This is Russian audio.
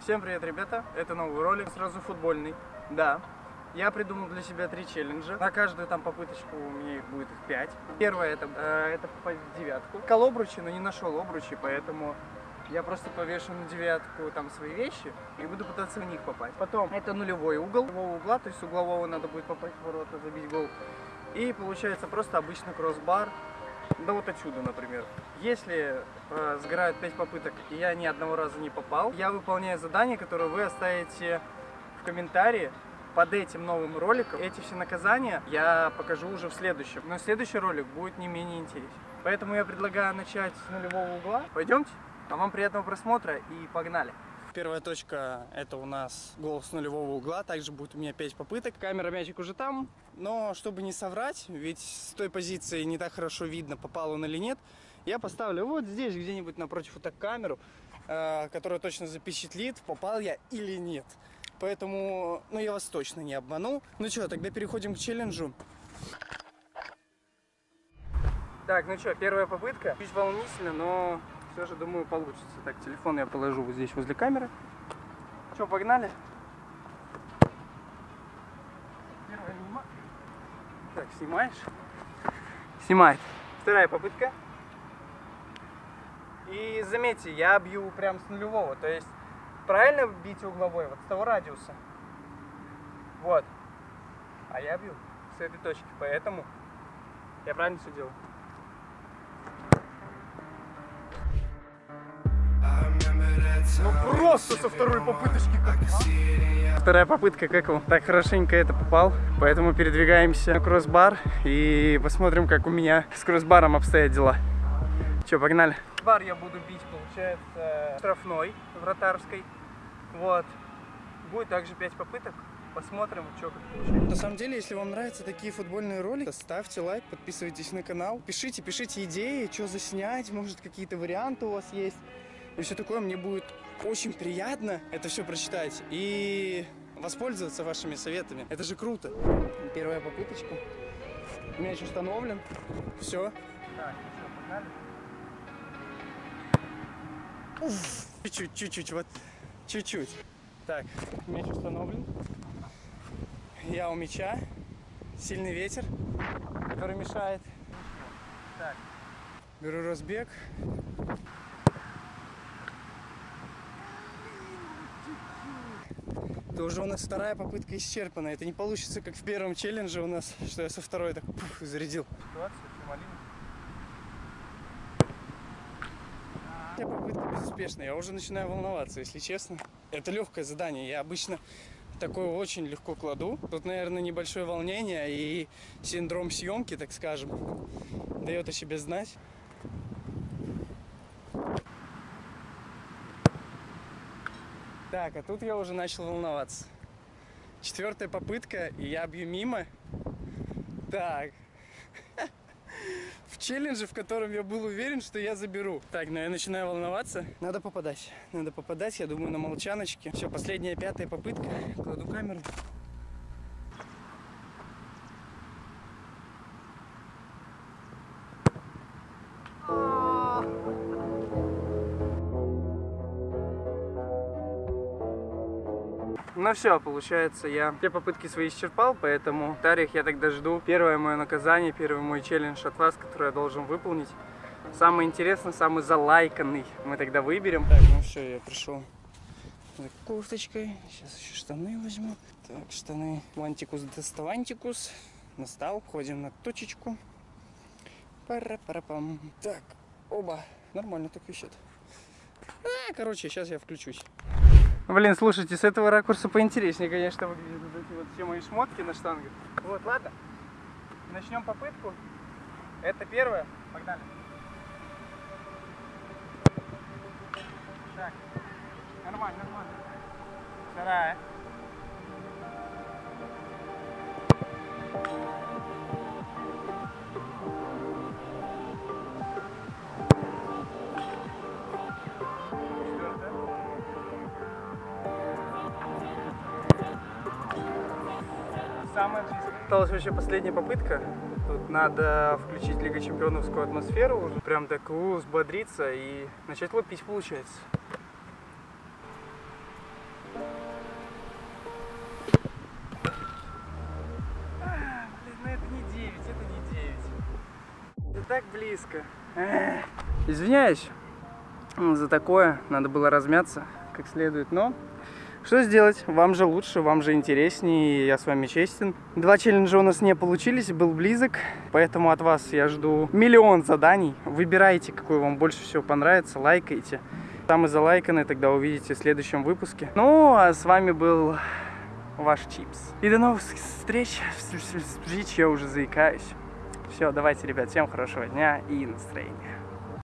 Всем привет, ребята! Это новый ролик, сразу футбольный. Да, я придумал для себя три челленджа. На каждую там попыточку у меня их будет их пять. Первое это, э, это попасть в девятку. Кол обручи, но не нашел обручи, поэтому я просто повешу на девятку там свои вещи и буду пытаться в них попасть. Потом это нулевой угол, нулевого угла, то есть углового надо будет попасть в ворота, забить гол. И получается просто обычный кроссбар, да вот отсюда, например. Если э, сгорают 5 попыток и я ни одного раза не попал, я выполняю задание, которое вы оставите в комментарии под этим новым роликом. Эти все наказания я покажу уже в следующем. Но следующий ролик будет не менее интересен. Поэтому я предлагаю начать с нулевого угла. Пойдемте. А вам приятного просмотра и погнали. Первая точка это у нас гол с нулевого угла, также будет у меня 5 попыток. Камера мячик уже там, но чтобы не соврать, ведь с той позиции не так хорошо видно, попал он или нет, я поставлю вот здесь где-нибудь напротив вот так камеру, э, которая точно запечатлит, попал я или нет. Поэтому, ну я вас точно не обману. Ну что, тогда переходим к челленджу. Так, ну что, первая попытка. Чуть волнительно, но все же, думаю, получится. Так, телефон я положу вот здесь возле камеры. Что, погнали? Так, снимаешь? Снимает. Вторая попытка. И заметьте, я бью прям с нулевого. То есть, правильно бить угловой? Вот с того радиуса. Вот. А я бью с этой точки. Поэтому я правильно все делаю. Ну просто со второй попыточки как. Вторая попытка как он так хорошенько это попал. Поэтому передвигаемся на кроссбар и посмотрим, как у меня с кроссбаром обстоят дела. Че, погнали. Бар я буду бить, получается, штрафной, вратарской. Вот. Будет также 5 попыток. Посмотрим, что как получается. На самом деле, если вам нравятся такие футбольные ролики, ставьте лайк, подписывайтесь на канал. Пишите, пишите идеи, что заснять, может какие-то варианты у вас есть и все такое, мне будет очень приятно это все прочитать и воспользоваться вашими советами. Это же круто. Первая попыточка. Мяч установлен. Все. Чуть-чуть, чуть-чуть, вот. Чуть-чуть. Так, мяч установлен. Я у мяча. Сильный ветер, который мешает. Беру разбег. Это уже у нас вторая попытка исчерпана. Это не получится, как в первом челлендже у нас, что я со второй так пух, зарядил. Ситуация попытка безуспешная. Я уже начинаю волноваться, если честно. Это легкое задание. Я обычно такое очень легко кладу. Тут, наверное, небольшое волнение и синдром съемки, так скажем, дает о себе знать. Так, а тут я уже начал волноваться. Четвертая попытка, и я бью мимо. Так. В челлендже, в котором я был уверен, что я заберу. Так, но я начинаю волноваться. Надо попадать. Надо попадать, я думаю, на молчаночке. Все, последняя пятая попытка. Кладу камеру. Ну все, получается, я все попытки свои исчерпал, поэтому в Тариях я тогда жду первое мое наказание, первый мой челлендж от вас, который я должен выполнить. Самый интересный, самый залайканный мы тогда выберем. Так, ну все, я пришел за кофточкой. Сейчас еще штаны возьму. Так, штаны вантикус доставантикус. Настал, входим на точечку. Пара-пара-пам. Так, оба. Нормально так висят. А, короче, сейчас я включусь. Блин, слушайте, с этого ракурса поинтереснее, конечно, выглядят вот эти вот все мои шмотки на штангах. Вот, ладно. Начнем попытку. Это первое. Погнали. Так. Нормально, нормально. Вторая. самое близкое. Осталась вообще последняя попытка. Тут надо включить Лига Чемпионовскую атмосферу, уже прям так взбодриться и начать лупить получается. Ну это не 9, это не 9. Это так близко. Извиняюсь за такое, надо было размяться как следует, но что сделать? Вам же лучше, вам же интереснее, я с вами честен. Два челленджа у нас не получились, был близок, поэтому от вас я жду миллион заданий. Выбирайте, какой вам больше всего понравится, лайкайте. Самый залайканный тогда увидите в следующем выпуске. Ну, а с вами был ваш Чипс. И до новых встреч. Встреч, я уже заикаюсь. Все, давайте, ребят, всем хорошего дня и настроения.